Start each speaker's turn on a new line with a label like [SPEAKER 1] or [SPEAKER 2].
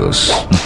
[SPEAKER 1] HD Estudios.